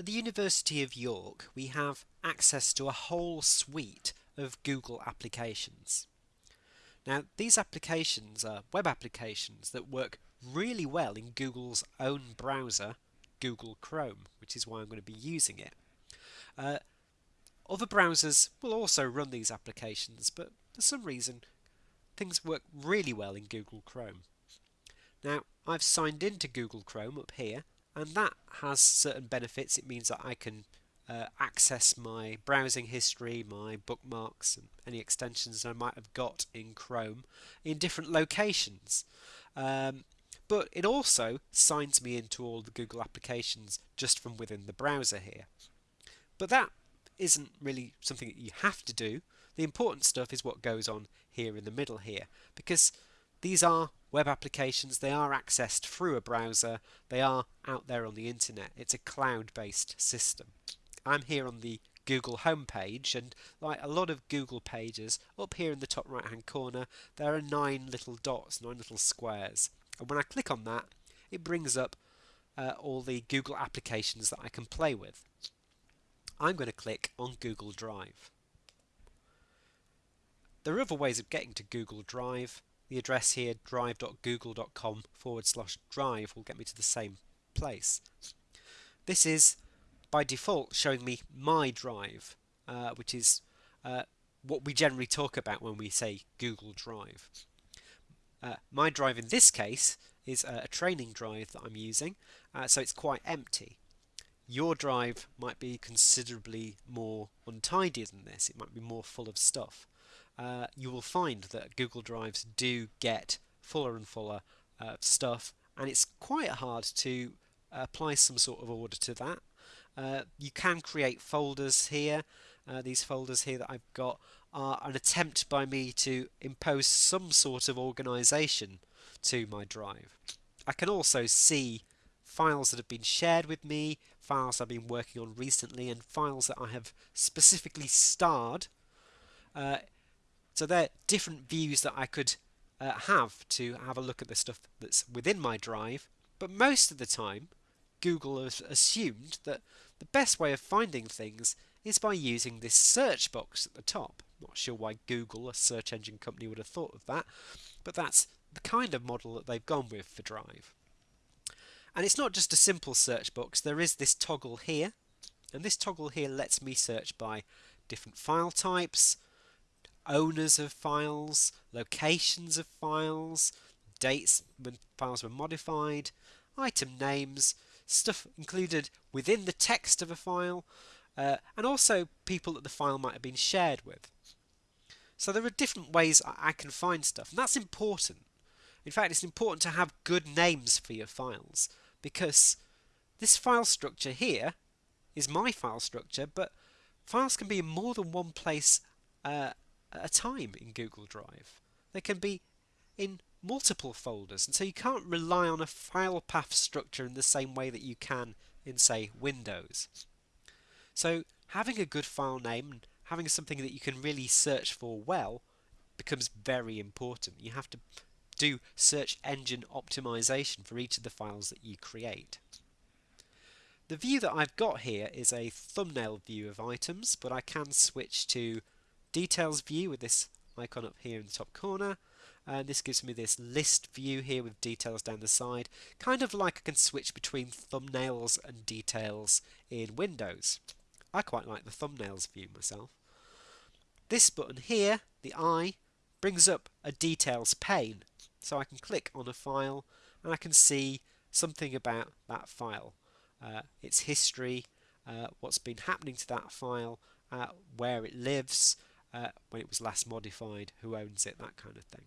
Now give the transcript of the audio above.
At the University of York, we have access to a whole suite of Google applications. Now, these applications are web applications that work really well in Google's own browser, Google Chrome, which is why I'm going to be using it. Uh, other browsers will also run these applications, but for some reason, things work really well in Google Chrome. Now, I've signed into Google Chrome up here, and that has certain benefits. It means that I can uh, access my browsing history, my bookmarks, and any extensions I might have got in Chrome in different locations. Um, but it also signs me into all the Google applications just from within the browser here. But that isn't really something that you have to do. The important stuff is what goes on here in the middle here because these are web applications, they are accessed through a browser, they are out there on the internet. It's a cloud-based system. I'm here on the Google homepage and like a lot of Google pages up here in the top right hand corner there are nine little dots, nine little squares and when I click on that it brings up uh, all the Google applications that I can play with. I'm going to click on Google Drive. There are other ways of getting to Google Drive the address here drive.google.com forward slash drive will get me to the same place. This is by default showing me my drive, uh, which is uh, what we generally talk about when we say Google Drive. Uh, my drive in this case is a training drive that I'm using, uh, so it's quite empty. Your drive might be considerably more untidy than this, it might be more full of stuff uh, you will find that Google Drives do get fuller and fuller uh, stuff, and it's quite hard to apply some sort of order to that. Uh, you can create folders here. Uh, these folders here that I've got are an attempt by me to impose some sort of organization to my drive. I can also see files that have been shared with me, files I've been working on recently, and files that I have specifically starred uh, so they're different views that I could uh, have to have a look at the stuff that's within my drive. But most of the time, Google has assumed that the best way of finding things is by using this search box at the top. Not sure why Google, a search engine company, would have thought of that, but that's the kind of model that they've gone with for Drive. And it's not just a simple search box, there is this toggle here, and this toggle here lets me search by different file types, owners of files, locations of files, dates when files were modified, item names, stuff included within the text of a file, uh, and also people that the file might have been shared with. So there are different ways I can find stuff, and that's important. In fact, it's important to have good names for your files because this file structure here is my file structure, but files can be in more than one place uh, at a time in Google Drive. They can be in multiple folders, and so you can't rely on a file path structure in the same way that you can in, say, Windows. So having a good file name and having something that you can really search for well becomes very important. You have to do search engine optimization for each of the files that you create. The view that I've got here is a thumbnail view of items, but I can switch to details view with this icon up here in the top corner. And this gives me this list view here with details down the side kind of like I can switch between thumbnails and details in Windows. I quite like the thumbnails view myself. This button here the eye brings up a details pane. So I can click on a file and I can see something about that file. Uh, its history uh, what's been happening to that file uh, where it lives uh, when it was last modified, who owns it, that kind of thing.